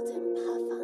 golden puff